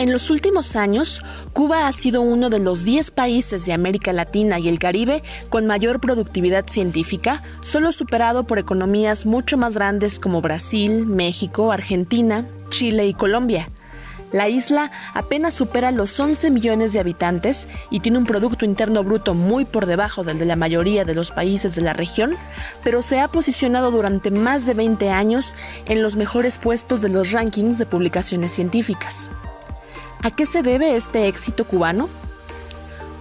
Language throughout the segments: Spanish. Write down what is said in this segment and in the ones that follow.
En los últimos años, Cuba ha sido uno de los 10 países de América Latina y el Caribe con mayor productividad científica, solo superado por economías mucho más grandes como Brasil, México, Argentina, Chile y Colombia. La isla apenas supera los 11 millones de habitantes y tiene un Producto Interno Bruto muy por debajo del de la mayoría de los países de la región, pero se ha posicionado durante más de 20 años en los mejores puestos de los rankings de publicaciones científicas. ¿A qué se debe este éxito cubano?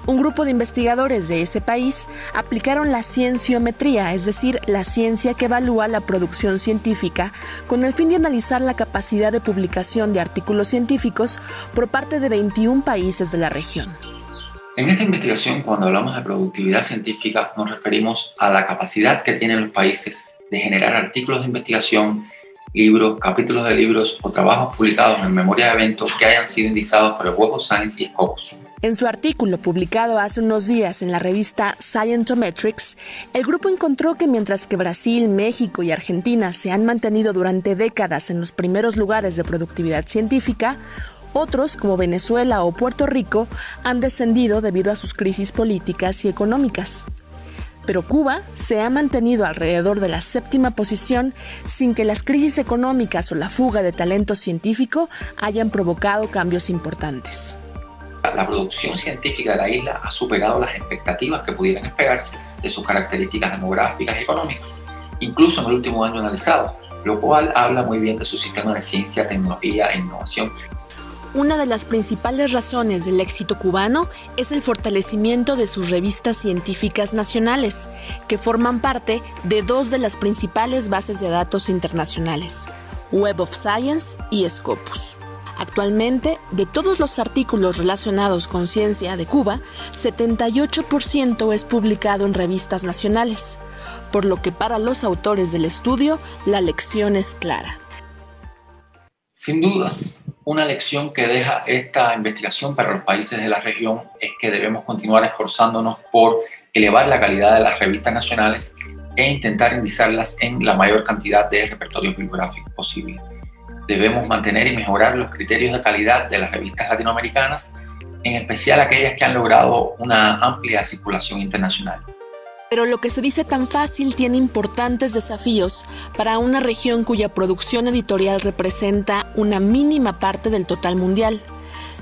Un grupo de investigadores de ese país aplicaron la cienciometría, es decir, la ciencia que evalúa la producción científica, con el fin de analizar la capacidad de publicación de artículos científicos por parte de 21 países de la región. En esta investigación, cuando hablamos de productividad científica, nos referimos a la capacidad que tienen los países de generar artículos de investigación libros, capítulos de libros o trabajos publicados en memoria de eventos que hayan sido indizados por el of Science y Scopus. En su artículo publicado hace unos días en la revista Scientometrics, el grupo encontró que mientras que Brasil, México y Argentina se han mantenido durante décadas en los primeros lugares de productividad científica, otros, como Venezuela o Puerto Rico, han descendido debido a sus crisis políticas y económicas pero Cuba se ha mantenido alrededor de la séptima posición sin que las crisis económicas o la fuga de talento científico hayan provocado cambios importantes. La producción científica de la isla ha superado las expectativas que pudieran esperarse de sus características demográficas y económicas, incluso en el último año analizado, lo cual habla muy bien de su sistema de ciencia, tecnología e innovación una de las principales razones del éxito cubano es el fortalecimiento de sus revistas científicas nacionales, que forman parte de dos de las principales bases de datos internacionales, Web of Science y Scopus. Actualmente, de todos los artículos relacionados con ciencia de Cuba, 78% es publicado en revistas nacionales, por lo que para los autores del estudio la lección es clara. Sin dudas, una lección que deja esta investigación para los países de la región es que debemos continuar esforzándonos por elevar la calidad de las revistas nacionales e intentar indizarlas en la mayor cantidad de repertorios bibliográficos posible. Debemos mantener y mejorar los criterios de calidad de las revistas latinoamericanas, en especial aquellas que han logrado una amplia circulación internacional. Pero lo que se dice tan fácil tiene importantes desafíos para una región cuya producción editorial representa una mínima parte del total mundial.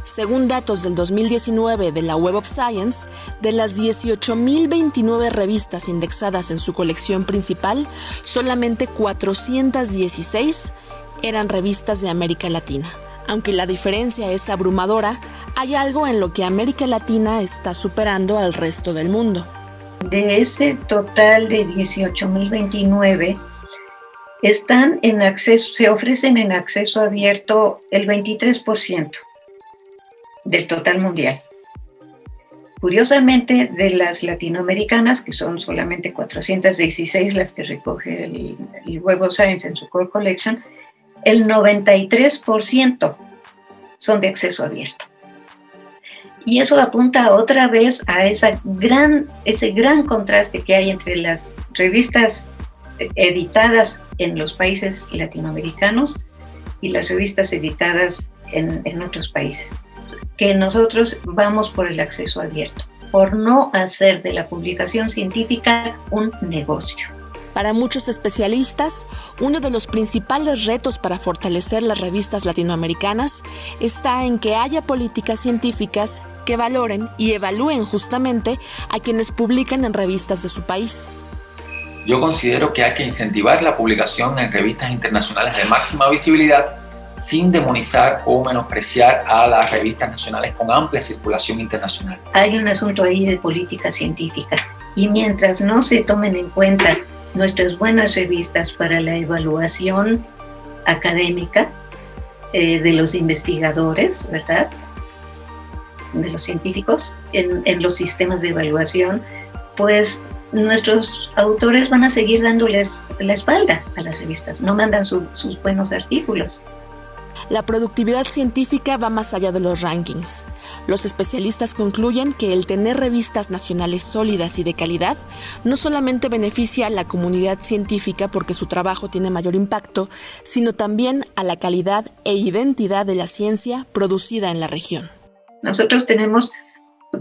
Según datos del 2019 de la Web of Science, de las 18.029 revistas indexadas en su colección principal, solamente 416 eran revistas de América Latina. Aunque la diferencia es abrumadora, hay algo en lo que América Latina está superando al resto del mundo. De ese total de 18.029, están en acceso, se ofrecen en acceso abierto el 23% del total mundial. Curiosamente, de las latinoamericanas, que son solamente 416 las que recoge el, el Web of Science en su Core Collection, el 93% son de acceso abierto. Y eso apunta otra vez a esa gran, ese gran contraste que hay entre las revistas editadas en los países latinoamericanos y las revistas editadas en, en otros países. Que nosotros vamos por el acceso abierto, por no hacer de la publicación científica un negocio. Para muchos especialistas, uno de los principales retos para fortalecer las revistas latinoamericanas está en que haya políticas científicas que valoren y evalúen justamente a quienes publican en revistas de su país. Yo considero que hay que incentivar la publicación en revistas internacionales de máxima visibilidad sin demonizar o menospreciar a las revistas nacionales con amplia circulación internacional. Hay un asunto ahí de política científica y mientras no se tomen en cuenta nuestras buenas revistas para la evaluación académica eh, de los investigadores, ¿verdad? De los científicos en, los sistemas de evaluación, pues nuestros autores van a seguir dándoles la espalda a las revistas, no mandan sus buenos artículos. La productividad científica va más allá de los rankings. Los especialistas concluyen que el tener revistas nacionales sólidas y de calidad no solamente beneficia a la comunidad científica porque su trabajo tiene mayor impacto, sino también a la calidad e identidad de la ciencia producida en la región. Nosotros tenemos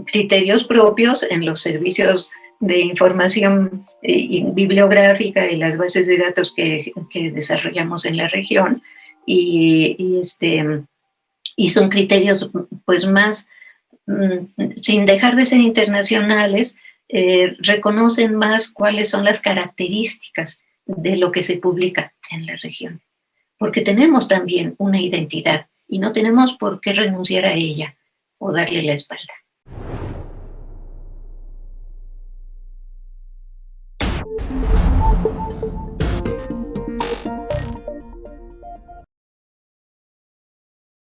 criterios propios en los servicios de información eh, bibliográfica y las bases de datos que, desarrollamos en la región y, este, y son criterios pues más, mm, sin dejar de ser internacionales, eh, reconocen más cuáles son las características de lo que se publica en la región. Porque tenemos también una identidad y no tenemos por qué renunciar a ella o darle la espalda.